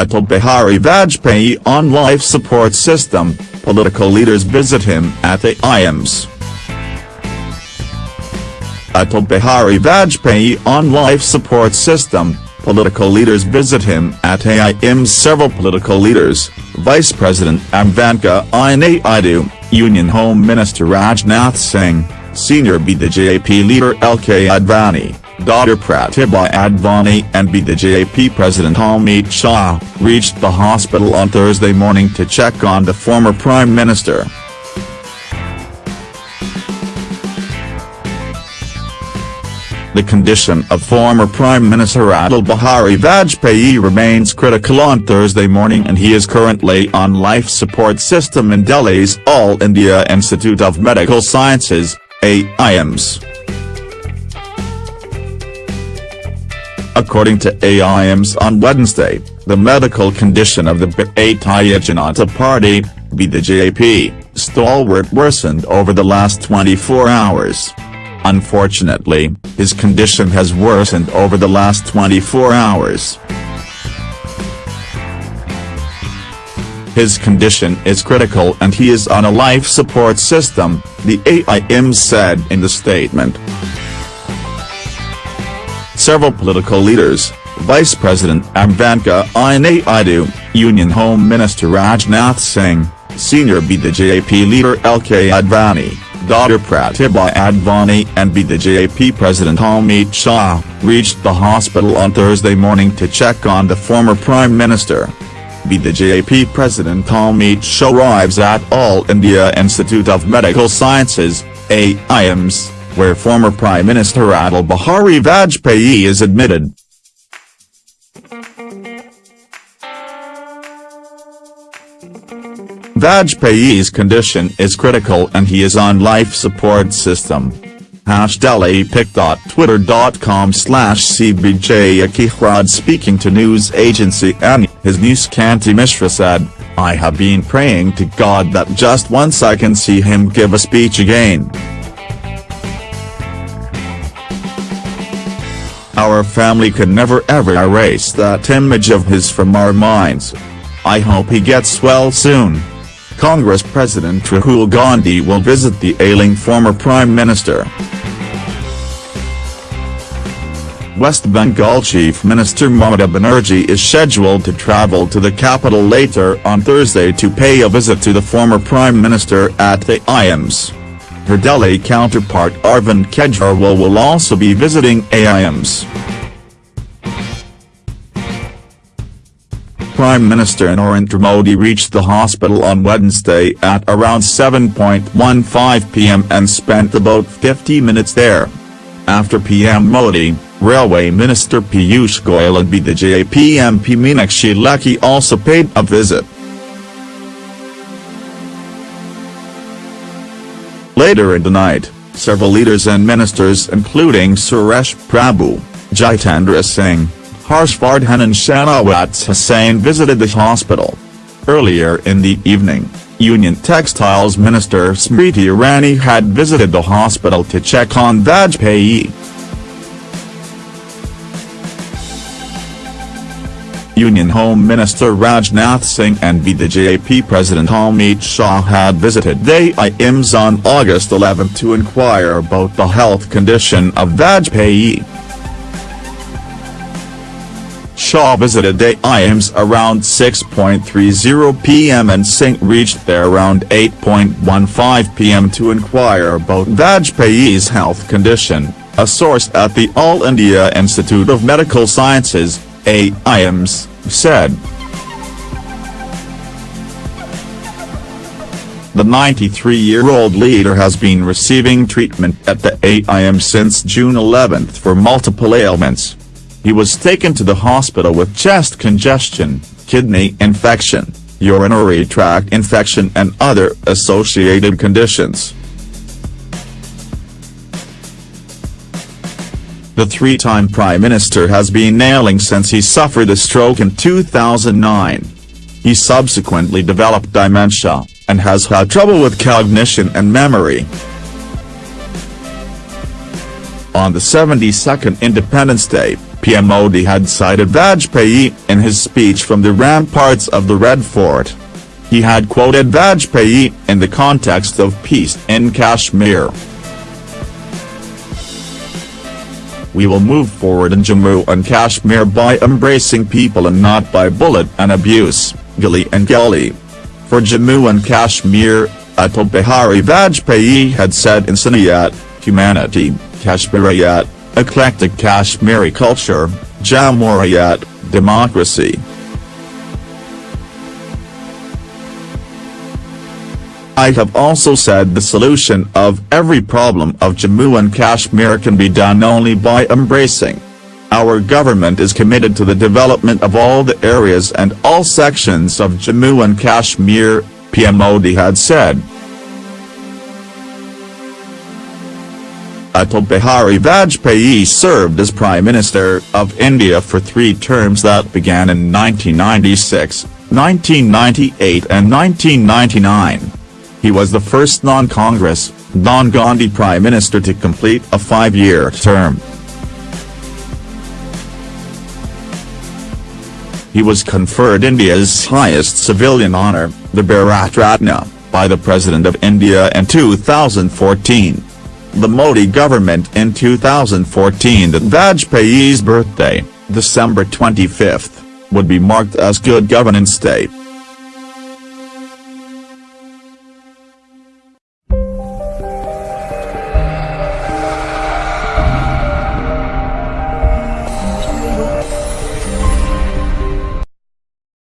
Atal Bihari Vajpayee on life support system, political leaders visit him at the AIIMS. Atal Bihari Vajpayee on life support system, political leaders visit him at AIIMS Several political leaders, Vice President Venkaiah Naidu, Union Home Minister Rajnath Singh, Senior BJP leader LK Advani, daughter Pratibha Advani and BJP President Amit Shah, reached the hospital on Thursday morning to check on the former Prime Minister. The condition of former Prime Minister Atal Bihari Vajpayee remains critical on Thursday morning and he is currently on life support system in Delhi's All India Institute of Medical Sciences, AIIMS. According to AIIMS on Wednesday, the medical condition of the Bharatiya Janata Party, BJP, stalwart worsened over the last 24 hours. Unfortunately, his condition has worsened over the last 24 hours. His condition is critical and he is on a life support system, the AIIMS said in the statement. Several political leaders, Vice President Venkaiah Naidu, Union Home Minister Rajnath Singh, Senior BJP leader LK Advani, daughter Pratibha Advani and BJP President Amit Shah, reached the hospital on Thursday morning to check on the former Prime Minister. BJP President Amit Shah arrives at All India Institute of Medical Sciences, AIIMS, where former Prime Minister Atal Bihari Vajpayee is admitted. Vajpayee's condition is critical and he is on life support system. Hash DelhiPic.twitter.com slash CBJ Akichrad speaking to news agency ANI, his niece Kanti Mishra said, I have been praying to God that just once I can see him give a speech again. Our family could never ever erase that image of his from our minds. I hope he gets well soon. Congress President Rahul Gandhi will visit the ailing former Prime Minister. West Bengal Chief Minister Mamata Banerjee is scheduled to travel to the capital later on Thursday to pay a visit to the former Prime Minister at the AIIMS. Her Delhi counterpart Arvind Kejriwal will also be visiting AIIMS. Prime Minister Narendra Modi reached the hospital on Wednesday at around 7.15 pm and spent about 50 minutes there. After PM Modi, Railway Minister Piyush Goyal and BJP MP Meenakshi Lekhi also paid a visit. Later in the night, several leaders and ministers including Suresh Prabhu, Jitendra Singh, Harshvardhan and Shahnawaz Hussain visited the hospital. Earlier in the evening, Union Textiles Minister Smriti Irani had visited the hospital to check on Vajpayee. Union Home Minister Rajnath Singh and BJP President Amit Shah had visited. The on August 11 to inquire about the health condition of Vajpayee. Shah visited the around 6.30 pm and Singh reached there around 8.15 pm to inquire about Vajpayee's health condition, a source at the All India Institute of Medical Sciences, AIIMS, said. The 93-year-old leader has been receiving treatment at the AIM since June 11 for multiple ailments. He was taken to the hospital with chest congestion, kidney infection, urinary tract infection and other associated conditions. The three-time Prime Minister has been ailing since he suffered a stroke in 2009. He subsequently developed dementia, and has had trouble with cognition and memory. On the 72nd Independence Day, PM Modi had cited Vajpayee in his speech from the ramparts of the Red Fort. He had quoted Vajpayee in the context of peace in Kashmir. We will move forward in Jammu and Kashmir by embracing people and not by bullet and abuse, Gilly and Gully. For Jammu and Kashmir, Atal Bihari Vajpayee had said in Insaniyat, humanity, Kashmiriyat, eclectic Kashmiri culture, Jamhuriyat, democracy. I have also said the solution of every problem of Jammu and Kashmir can be done only by embracing. Our government is committed to the development of all the areas and all sections of Jammu and Kashmir, PM Modi had said. Atal Bihari Vajpayee served as Prime Minister of India for three terms that began in 1996, 1998 and 1999. He was the first non-Congress, non-Gandhi Prime Minister to complete a five-year term. He was conferred India's highest civilian honour, the Bharat Ratna, by the President of India in 2014. The Modi government in 2014 that Vajpayee's birthday, December 25, would be marked as Good Governance Day.